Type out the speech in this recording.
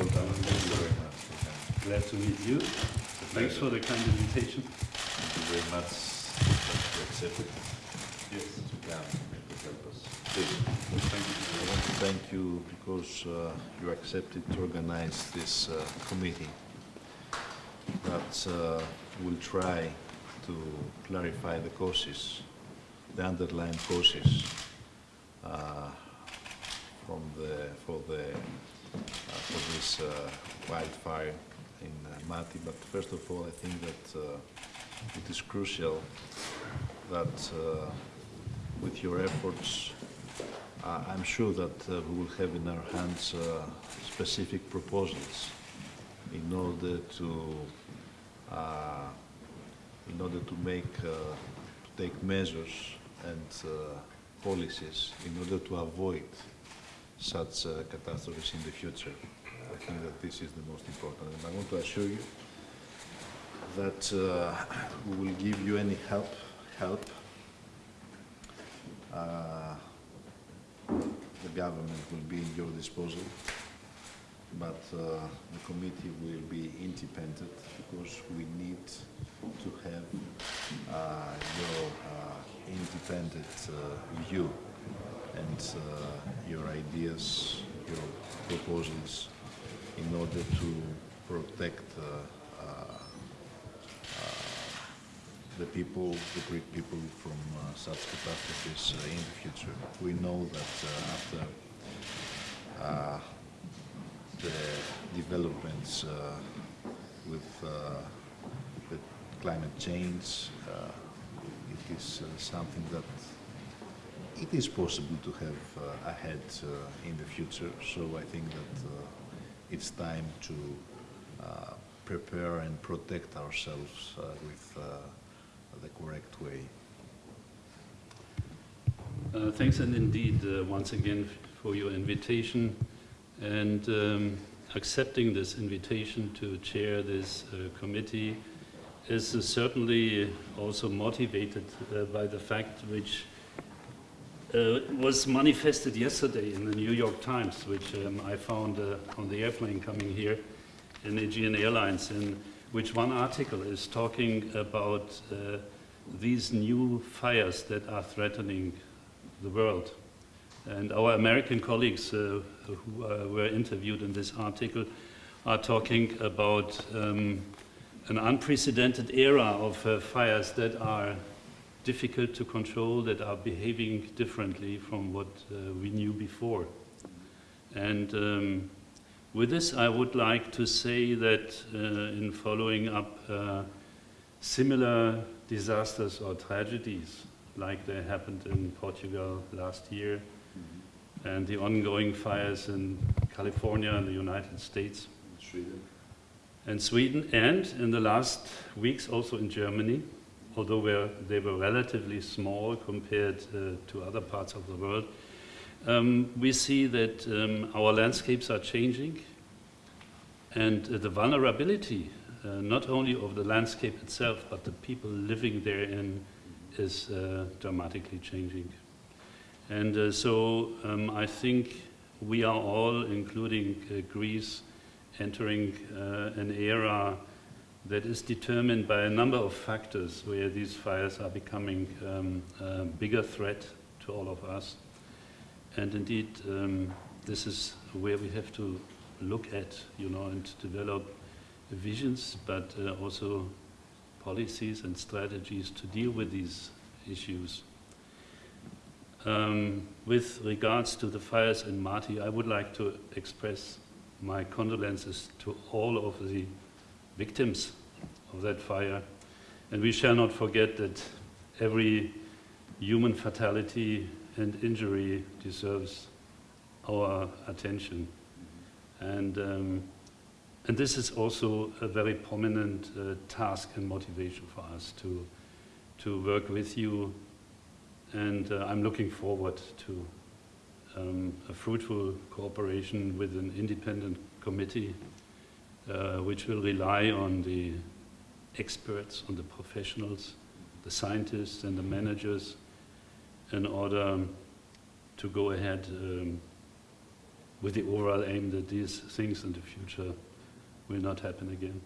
important. Thank you very much. Glad to meet you. Thanks for the kind invitation. Thank you very much that you accepted Yes. to come and to help us. Please. Thank you. I want to thank you because uh, you accepted to organize this uh, committee that uh, will try to clarify the causes, the underlying causes uh, from the, for the, for this uh, wildfire in uh, Mati. But first of all, I think that uh, it is crucial that with your efforts, I'm sure that we will have in our hands specific proposals in order to, uh, in order to make, uh, to take measures and uh, policies in order to avoid such uh, catastrophes in the future. I think that this is the most important. And I want to assure you that uh, we will give you any help, help uh, the government will be in your disposal, but uh, the committee will be independent because we need to have uh, your uh, independent uh, view and uh, your ideas, your proposals in order to protect uh, uh, the people, the Greek people from uh, such catastrophes uh, in the future. We know that uh, after the developments with the climate change, it is something that it is possible to have uh, ahead uh, in the future. So I think that uh, it's time to uh, prepare and protect ourselves uh, with uh, the correct way. Thanks and indeed, once again, for your invitation and um, accepting this invitation to chair this committee is certainly also motivated by the fact which uh, was manifested yesterday in the New York Times, which um, I found uh, on the airplane coming here in Aegean Airlines, in which one article is talking about uh, these new fires that are threatening the world. And our American colleagues uh, who uh, were interviewed in this article are talking about um, an unprecedented era of fires that are difficult to control, that are behaving differently from what uh, we knew before. And um, with this, I would like to say that uh, in following up uh, similar disasters or tragedies, like they happened in Portugal last year, and the ongoing fires in California and the United States Sweden. and Sweden, and in the last weeks also in Germany, although they were relatively small compared uh, to other parts of the world. Um, we see that um, our landscapes are changing, and uh, the vulnerability, uh, not only of the landscape itself, but the people living therein, is dramatically changing. And so um, I think we are all, including Greece, entering uh, an era that is determined by a number of factors where these fires are becoming um, a bigger threat to all of us. And indeed, um, this is where we have to look at, you know, and develop visions, but uh, also policies and strategies to deal with these issues. Um, with regards to the fires in Mati, I would like to express my condolences to all of the victims of that fire. And we shall not forget that every human fatality and injury deserves our attention. And, um, and this is also a very prominent uh, task and motivation for us to, to work with you. And uh, I'm looking forward to um, a fruitful cooperation with an independent committee which will rely on the experts, on the professionals, the scientists and the managers in order to go ahead um, with the overall aim that these things in the future will not happen again.